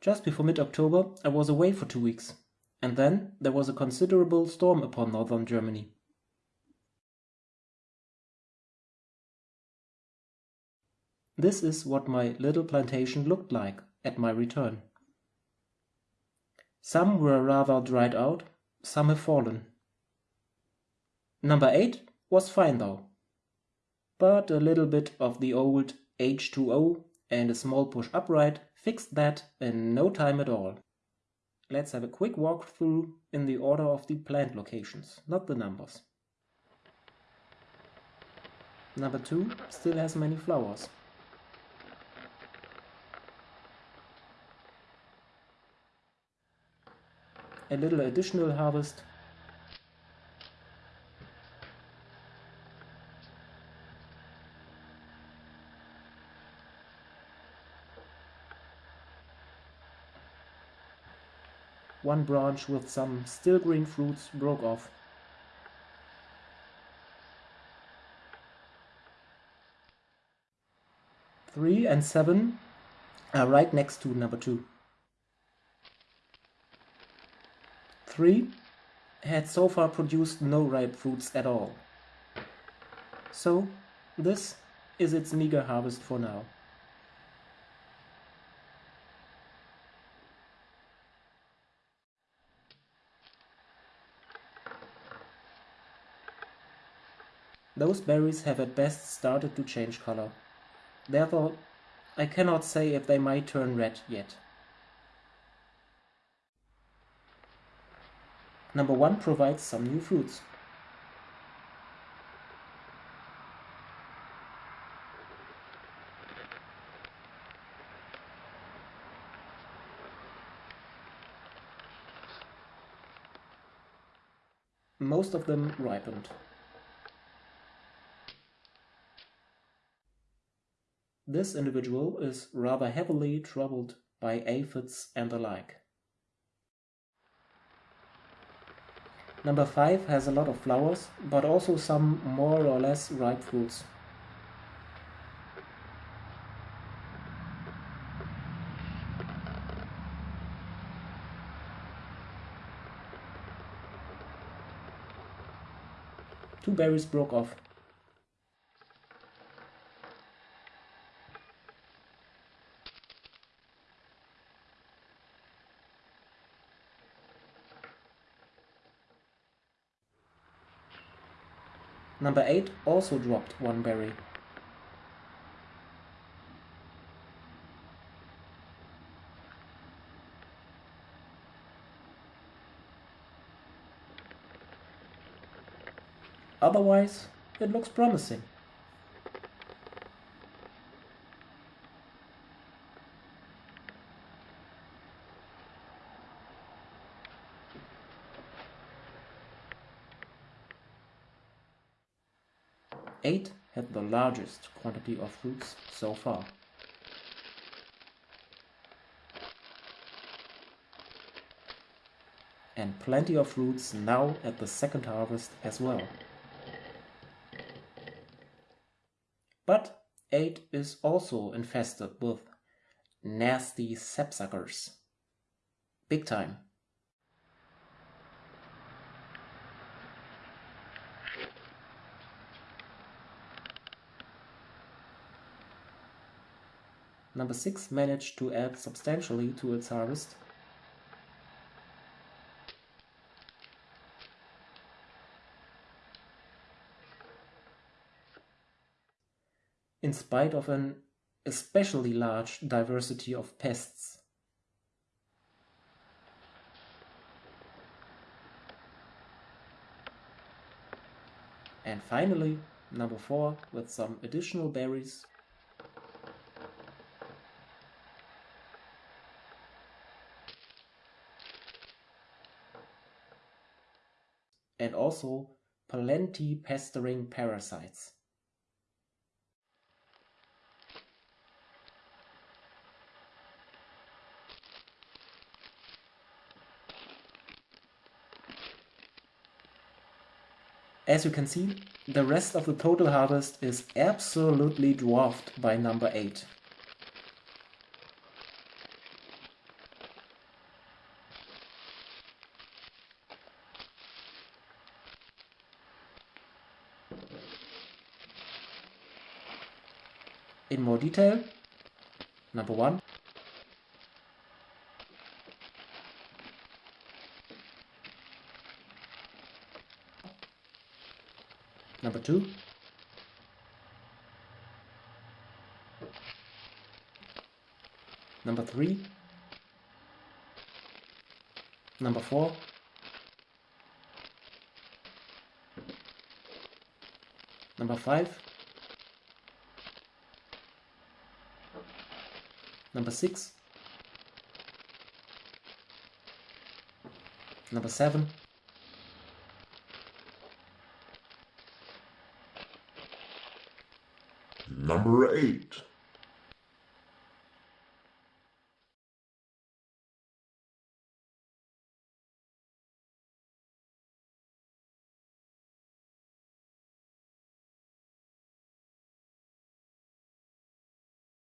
Just before mid-October I was away for two weeks, and then there was a considerable storm upon northern Germany. This is what my little plantation looked like at my return. Some were rather dried out, some have fallen. Number 8 was fine though, but a little bit of the old H2O and a small push upright fixed that in no time at all. Let's have a quick walkthrough in the order of the plant locations, not the numbers. Number 2 still has many flowers. A little additional harvest One branch with some still green fruits broke off. Three and seven are right next to number two. Three had so far produced no ripe fruits at all. So this is its meager harvest for now. Those berries have at best started to change color. Therefore, I cannot say if they might turn red yet. Number 1 provides some new fruits. Most of them ripened. This individual is rather heavily troubled by aphids and the like. Number 5 has a lot of flowers, but also some more or less ripe fruits. Two berries broke off. Number 8 also dropped one berry. Otherwise, it looks promising. Eight had the largest quantity of fruits so far. And plenty of fruits now at the second harvest as well. But 8 is also infested with nasty sapsuckers. Big time. Number 6 managed to add substantially to its harvest. in spite of an especially large diversity of pests. And finally, number 4 with some additional berries and also plenty pestering parasites. As you can see, the rest of the total harvest is absolutely dwarfed by number 8. In more detail. Number one. Number two. Number three. Number four. Number five. Number six. Number seven. Number eight.